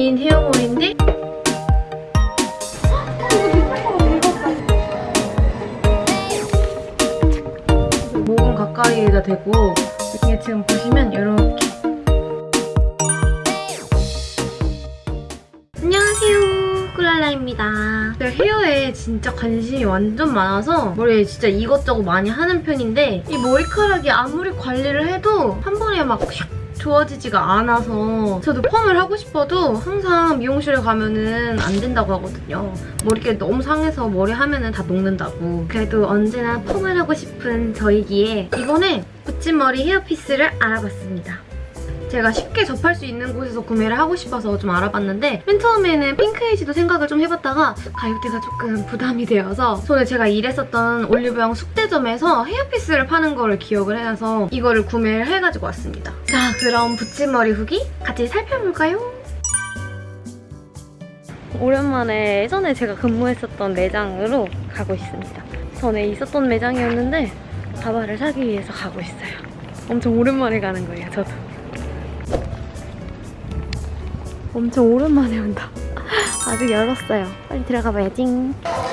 긴 헤어볼인데? 목은 가까이에다 대고 이게 지금 보시면 이렇게. 안녕하세요. 꿀랄라입니다. 제가 헤어에 진짜 관심이 완전 많아서 머리에 진짜 이것저것 많이 하는 편인데 이 머리카락이 아무리 관리를 해도 한 번에 막샥 좋아지지가 않아서 저도 펌을 하고 싶어도 항상 미용실에 가면은 안 된다고 하거든요. 머리결 너무 상해서 머리 하면은 다 녹는다고. 그래도 언제나 펌을 하고 싶은 저이기에 이번에 붙임머리 헤어피스를 알아봤습니다. 제가 쉽게 접할 수 있는 곳에서 구매를 하고 싶어서 좀 알아봤는데 맨 처음에는 핑크에이지도 생각을 좀 해봤다가 가격대가 조금 부담이 되어서 전에 제가 일했었던 올리브영 숙대점에서 헤어피스를 파는 거를 기억을 해서 이거를 구매를 해가지고 왔습니다. 자 그럼 붙임머리 후기 같이 살펴볼까요? 오랜만에 예전에 제가 근무했었던 매장으로 가고 있습니다. 전에 있었던 매장이었는데 가발을 사기 위해서 가고 있어요. 엄청 오랜만에 가는 거예요, 저도. 엄청 오랜만에 온다. 아직 열었어요. 빨리 들어가 봐야지.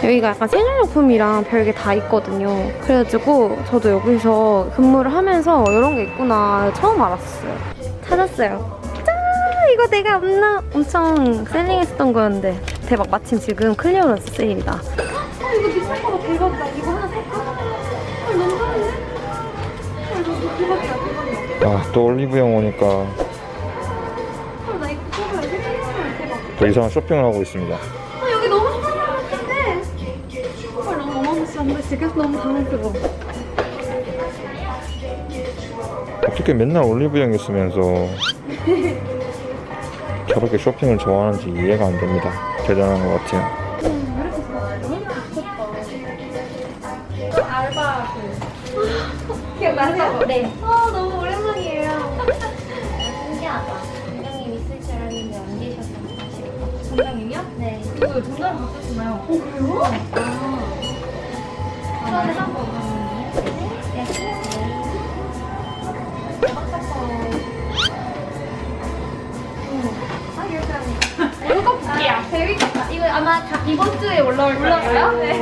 여기가 약간 생활용품이랑 별게 다 있거든요. 그래가지고 저도 여기서 근무를 하면서 이런 게 있구나 처음 알았어요. 찾았어요. 짠! 이거 내가 옛날 엄청 selling했었던 거였는데 대박 마침 지금 clearance 세일이다. 아 이거 비싼 거다 대박이다. 이거 하나 살까? 아 너무 싼데? 아 이거 대박이다 대박이다. 아, 또 올리브영 오니까 더 이상한 쇼핑을 하고 있습니다. 아 여기 너무 좋은 것 같은데 정말 너무 어마무시한데 지금 너무 당황스러워 어떻게 맨날 올리브영 있으면서 저렇게 쇼핑을 좋아하는지 이해가 안 됩니다. 대단한 것 같아요. 기억나세요? 네. 아 너무 오랜만이에요 신기하다. 원장님 있을 줄 알았는데 안 계셔서 아쉽다. 전장님이요? 네. 이거 전장 못 쓰시나요? 어 그래요? 아, 처음에 네. 네. 네. 아 재밌겠다 이거 아마 다 이번 주에 올라올 거예요? 네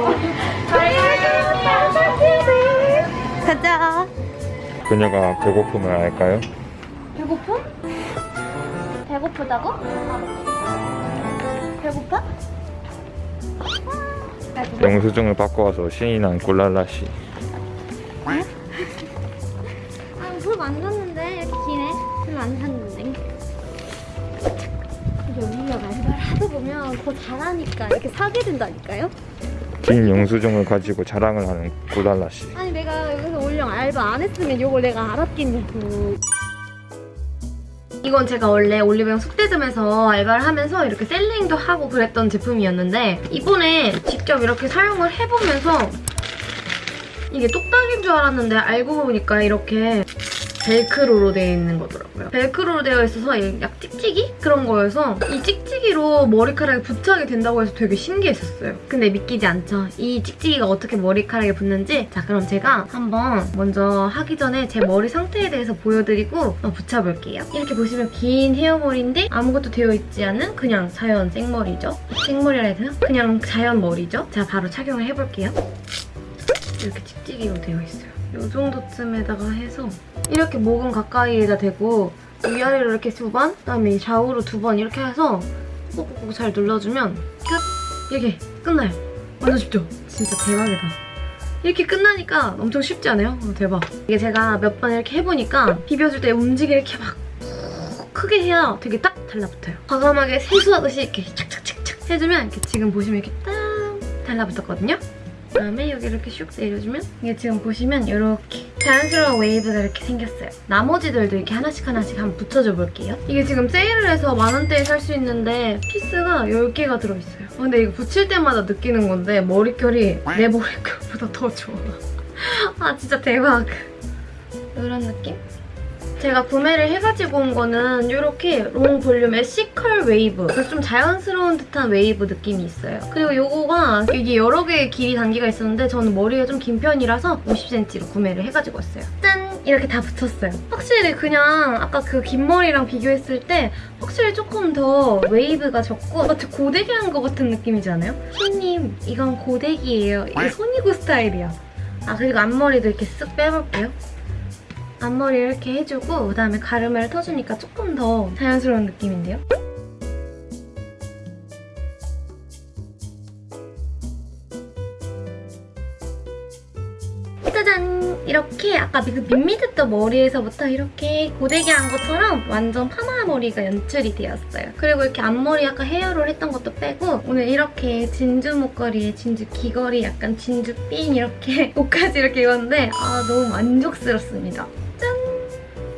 가자. 그녀가 배고픔을 알까요? 배고픔? 배고프다고? 배고파? 영수증을 받고 와서 신이 난 꿀랄라 씨. 아, 별로 안 샀는데 이렇게 기네. 별로 안 샀는데. 우리가 알바를 하다 보면 더 잘하니까 이렇게 사게 된다니까요? 긴 영수증을 가지고 자랑을 하는 꿀랄라 씨. 아니 내가 여기서 올영 알바 안 했으면 이걸 내가 알았겠냐고. 이건 제가 원래 올리브영 숙대점에서 알바를 하면서 이렇게 셀링도 하고 그랬던 제품이었는데 이번에 직접 이렇게 사용을 해보면서 이게 똑딱인 줄 알았는데 알고 보니까 이렇게 벨크로로 되어 있는 거더라고요. 벨크로로 되어 있어서 약 찍찍이? 그런 거여서 이 찍찍이로 머리카락에 부착이 된다고 해서 되게 신기했었어요. 근데 믿기지 않죠? 이 찍찍이가 어떻게 머리카락에 붙는지 자 그럼 제가 한번 먼저 하기 전에 제 머리 상태에 대해서 보여드리고 한번 붙여볼게요. 이렇게 보시면 긴 헤어머리인데 아무것도 되어 있지 않은 그냥 자연 생머리죠. 생머리라 해야 되나? 그냥 자연 머리죠. 자 바로 착용을 해볼게요. 이렇게 찍찍이로 되어 있어요. 이 정도쯤에다가 해서 이렇게 목은 가까이에다 대고 위아래로 이렇게 두 번, 그다음에 좌우로 두 번 이렇게 해서 꼭꼭꼭 잘 눌러주면 끝! 이렇게 끝나요. 완전 쉽죠? 진짜 대박이다. 이렇게 끝나니까 엄청 쉽지 않아요? 어, 대박. 이게 제가 몇 번 이렇게 해보니까 비벼줄 때 움직이 이렇게 막 크게 해야 되게 딱 달라붙어요. 과감하게 세수하듯이 이렇게 착착착착 해주면 이렇게 지금 보시면 이렇게 딱 달라붙었거든요? 그다음에 여기 이렇게 슉 내려주면 이게 지금 보시면 이렇게 자연스러운 웨이브가 이렇게 생겼어요. 나머지들도 이렇게 하나씩 하나씩 한번 붙여줘 볼게요. 이게 지금 세일을 해서 만 원대에 살 수 있는데 piece가 10개가 들어있어요. 어, 근데 이거 붙일 때마다 느끼는 건데 머릿결이 내 머릿결보다 더 좋아. 아 진짜 대박. 이런 느낌? 제가 구매를 해가지고 온 거는 이렇게 long 볼륨의 C컬 웨이브. 그래서 좀 자연스러운 듯한 웨이브 느낌이 있어요. 그리고 요거가 이게 여러 개의 길이 단계가 있었는데 저는 머리가 좀 긴 편이라서 50cm로 구매를 해가지고 왔어요. 짠! 이렇게 다 붙였어요. 확실히 그냥 아까 그 긴 머리랑 비교했을 때 확실히 조금 더 웨이브가 적고 마치 고데기 한 것 같은 느낌이지 않아요? 손님, 이건 고데기예요. 이게 손이고 스타일이야. 아 그리고 앞머리도 이렇게 쓱 빼볼게요. 앞머리 이렇게 해주고 그다음에 가르마를 터주니까 조금 더 자연스러운 느낌인데요? 짜잔! 이렇게 아까 그 밋밋했던 머리에서부터 이렇게 고데기 한 것처럼 완전 파마 머리가 연출이 되었어요. 그리고 이렇게 앞머리 아까 헤어롤 했던 것도 빼고 오늘 이렇게 진주 목걸이에 진주 귀걸이 약간 진주 핀 이렇게 옷까지 이렇게 입었는데 아 너무 만족스럽습니다.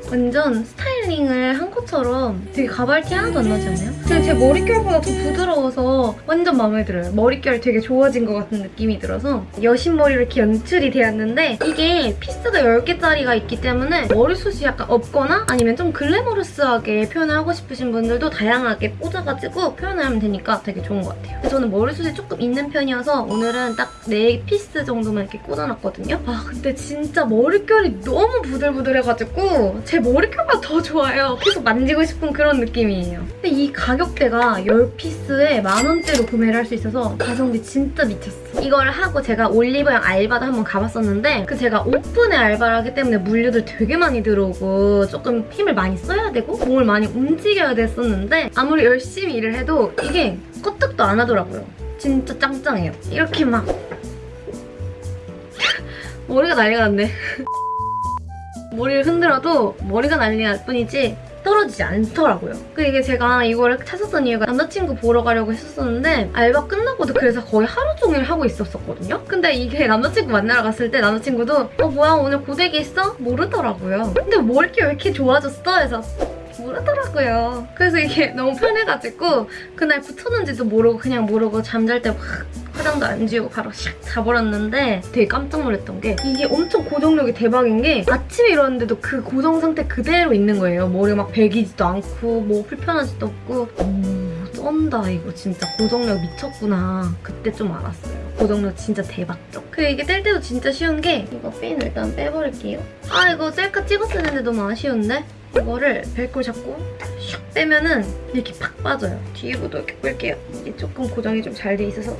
짠! 완전 styling을 한 것처럼 되게 가발티 하나도 안 나지 않나요? 근데 제 머릿결보다 더 부드러워서 완전 마음에 들어요. 머릿결 되게 좋아진 것 같은 느낌이 들어서 여신머리로 이렇게 연출이 되었는데 이게 piece가 10개짜리가 있기 때문에 머리숱이 약간 없거나 아니면 좀 glamorous하게 표현을 하고 싶으신 분들도 다양하게 꽂아가지고 표현을 하면 되니까 되게 좋은 것 같아요. 저는 머리숱이 조금 있는 편이어서 오늘은 딱 4piece 정도만 이렇게 꽂아놨거든요. 아 근데 진짜 머릿결이 너무 부들부들해가지고 제 머릿결보다 더 좋아요. 계속 만지고 싶은 그런 느낌이에요. 근데 이 가격대가 10piece에 만원대로 구매를 할 수 있어서 가성비 진짜 미쳤어. 이걸 하고 제가 올리브영 알바도 한번 가봤었는데 그 제가 오픈에 알바를 하기 때문에 물류들 되게 많이 들어오고 조금 힘을 많이 써야 되고 몸을 많이 움직여야 됐었는데 아무리 열심히 일을 해도 이게 껐떡도 안 하더라고요. 진짜 짱짱해요. 이렇게 막 머리가 난리가 났네. 머리를 흔들어도 머리가 난리가 날 뿐이지 떨어지지 않더라고요. 그 이게 제가 이거를 찾았던 이유가 남자친구 보러 가려고 했었었는데 알바 끝나고도 그래서 거의 하루 종일 하고 있었었거든요. 근데 이게 남자친구 만나러 갔을 때 남자친구도 어 뭐야 오늘 고데기 있어? 모르더라고요. 근데 머리결 왜 이렇게 좋아졌어? 해서 모르더라고요. 그래서 이게 너무 편해가지고 그날 붙였는지도 모르고 그냥 모르고 잠잘 때확 화장도 안 지우고 바로 샥 자버렸는데 되게 깜짝 놀랐던 게 이게 엄청 고정력이 대박인 게 아침에 일어났는데도 그 고정 상태 그대로 있는 거예요. 머리가 막 베기지도 않고 뭐 불편하지도 없고 오 쩐다 이거 진짜 고정력 미쳤구나 그때 좀 알았어요. 고정력 진짜 대박죠. 그리고 이게 뗄 때도 진짜 쉬운 게 이거 핀 일단 빼버릴게요. 아 이거 셀카 찍었어야 했는데 너무 아쉬운데? 이거를 벨크로 잡고 슉 빼면은 이렇게 팍 빠져요. 뒤에부터 이렇게 뺄게요. 이게 조금 고정이 좀 잘 돼 있어서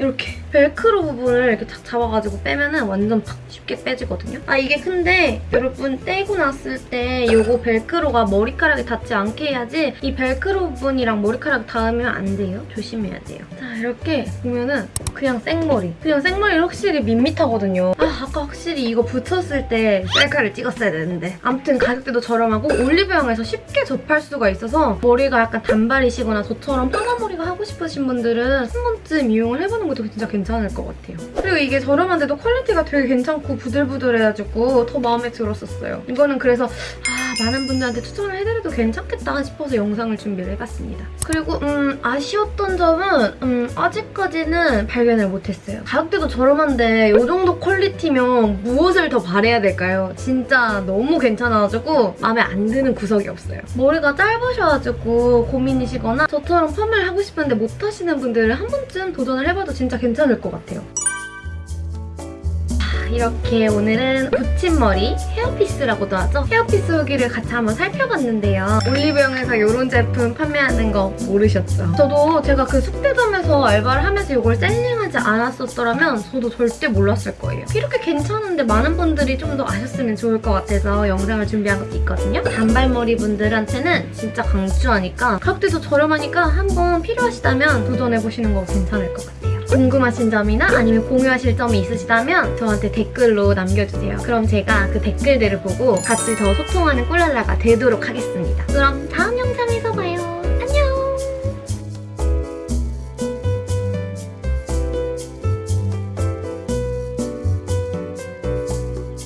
이렇게 벨크로 부분을 이렇게 탁 잡아가지고 빼면은 완전 팍 쉽게 빼지거든요. 아 이게 근데 여러분 떼고 났을 때 이거 벨크로가 머리카락에 닿지 않게 해야지 이 벨크로 부분이랑 머리카락 닿으면 안 돼요. 조심해야 돼요. 자 이렇게 보면은 그냥 생머리. 그냥 생머리 확실히 밋밋하거든요. 아 아까 확실히 이거 붙였을 때 셀카를 찍었어야 되는데 아무튼 가격대도 저렴하고 올리브영에서 쉽게 접할 수가 있어서 머리가 약간 단발이시거나 저처럼 파마머리가 하고 싶으신 분들은 한 번쯤 이용을 해보는 것도 진짜 괜찮 을 것 같아요. 그리고 이게 저렴한데도 quality가 되게 괜찮고 부들부들해가지고 더 마음에 들었었어요. 이거는 그래서 아 많은 분들한테 추천을 해드려도 괜찮겠다 싶어서 영상을 준비를 해봤습니다. 그리고 음 아쉬웠던 점은 음 아직까지는 발견을 못했어요. 가격대도 저렴한데 이 정도 quality면 무엇을 더 바래야 될까요? 진짜 너무 괜찮아가지고 마음에 안 드는 구석이 없어요. 머리가 짧으셔가지고 고민이시거나 저처럼 펌을 하고 싶은데 못하시는 분들은 한 번쯤 도전을 해봐도 진짜 괜찮을 것 같아요. 이렇게 오늘은 붙임머리 헤어피스라고도 하죠. 헤어피스 후기를 같이 한번 살펴봤는데요. 올리브영에서 이런 제품 판매하는 거 모르셨죠? 저도 제가 그 숙대점에서 알바를 하면서 이걸 셀링하지 않았었더라면 저도 절대 몰랐을 거예요. 이렇게 괜찮은데 많은 분들이 좀 더 아셨으면 좋을 것 같아서 영상을 준비한 것도 있거든요. 단발머리 분들한테는 진짜 강추하니까 가격대도 저렴하니까 한번 필요하시다면 도전해보시는 거 괜찮을 것 같아요. 궁금하신 점이나 아니면 공유하실 점이 있으시다면 저한테 댓글로 남겨주세요. 그럼 제가 그 댓글들을 보고 같이 더 소통하는 꿀랄라가 되도록 하겠습니다. 그럼 다음 영상에서 봐요.